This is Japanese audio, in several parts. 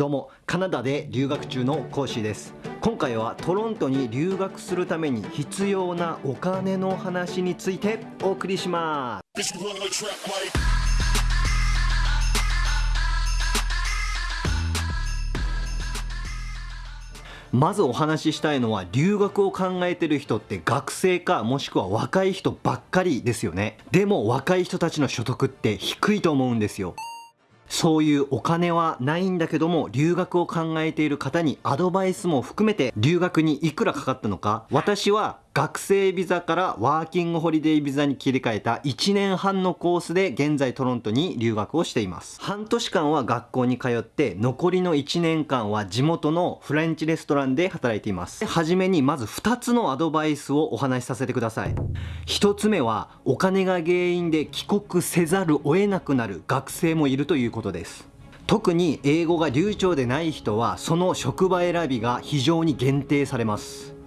どうもカナダで留学中の講師です。今回はトロントに留学するために必要なお金の話についてお送りします。まずお話ししたいのは留学を考えてる人って学生かもしくは若い人ばっかりですよね。でも若い人たちの所得って低いと思うんですよ。そういうお金はないんだけども留学を考えている方にアドバイスも含めて留学にいくらかかったのか私は学生ビザからワーキングホリデービザに切り替えた1年半のコースで現在トロントに留学をしています。半年間は学校に通って残りの1年間は地元のフレンチレストランで働いています。はじめにまず2つのアドバイスをお話しさせてください。1つ目はお金が原因で帰国せざるを得なくなる学生もいるということです。特に英語が流暢でない人はその職場選びが非常に限定されます。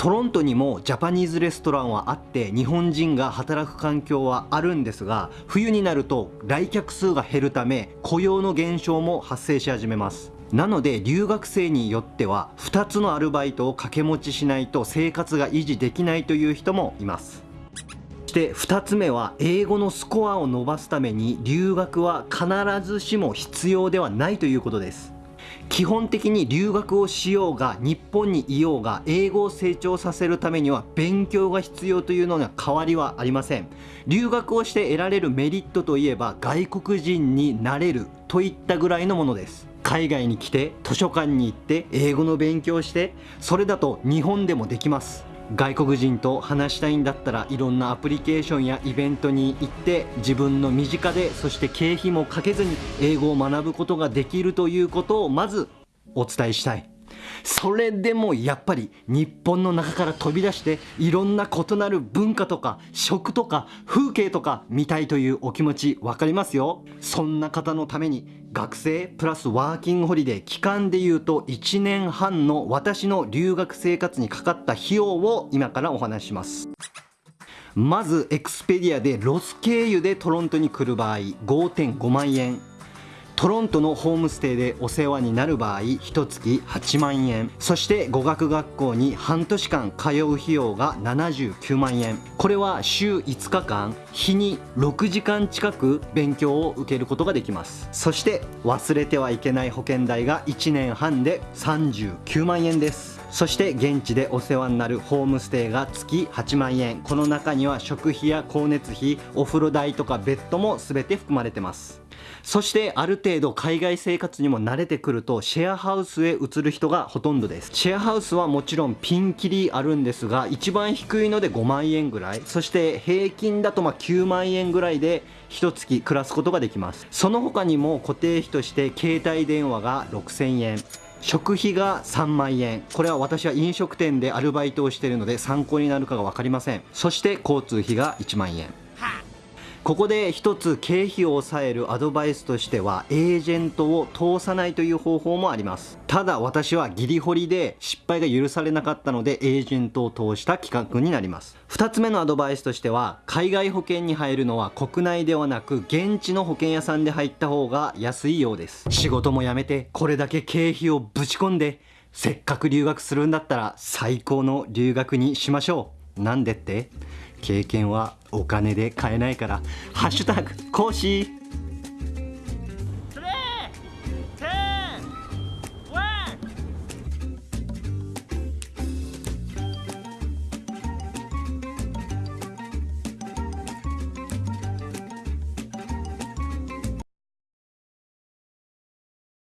トロントにもジャパニーズレストランはあって日本人が働く環境はあるんですが冬になると来客数が減るため雇用の減少も発生し始めます。なので留学生によっては2つのアルバイトを掛け持ちしないと生活が維持できないという人もいます。そして2つ目は英語のスコアを伸ばすために留学は必ずしも必要ではないということです。基本的に留学をしようが日本にいようが英語を成長させるためには勉強が必要というのには変わりはありません。留学をして得られるメリットといえば外国人になれるといったぐらいのものです。海外に来て図書館に行って英語の勉強してそれだと日本でもできます。外国人と話したいんだったらいろんなアプリケーションやイベントに行って自分の身近でそして経費もかけずに英語を学ぶことができるということをまずお伝えしたい。それでもやっぱり日本の中から飛び出していろんな異なる文化とか食とか風景とか見たいというお気持ち分かりますよ。そんな方のために学生プラスワーキングホリデー期間でいうと1年半の私の留学生活にかかった費用を今からお話しします。まずエクスペディアでロス経由でトロントに来る場合5.5万円。トロントのホームステイでお世話になる場合1月8万円。そして語学学校に半年間通う費用が79万円。これは週5日間日に6時間近く勉強を受けることができます。そして忘れてはいけない保険代が1年半で39万円です。そして現地でお世話になるホームステイが月8万円。この中には食費や光熱費お風呂代とかベッドも全て含まれてます。そしてある程程度海外生活にも慣れてくるとシェアハウスへ移る人がほとんどです。シェアハウスはもちろんピンキリあるんですが一番低いので5万円ぐらい。そして平均だとま9万円ぐらいで1月暮らすことができます。その他にも固定費として携帯電話が6000円。食費が3万円。これは私は飲食店でアルバイトをしているので参考になるかが分かりません。そして交通費が1万円。ここで一つ経費を抑えるアドバイスとしてはエージェントを通さないという方法もあります。ただ私はギリホリで失敗が許されなかったのでエージェントを通した企画になります。2つ目のアドバイスとしては海外保険に入るのは国内ではなく現地の保険屋さんで入った方が安いようです。仕事も辞めてこれだけ経費をぶち込んでせっかく留学するんだったら最高の留学にしましょう。なんでって？経験はお金で買えないからハッシュタグ講師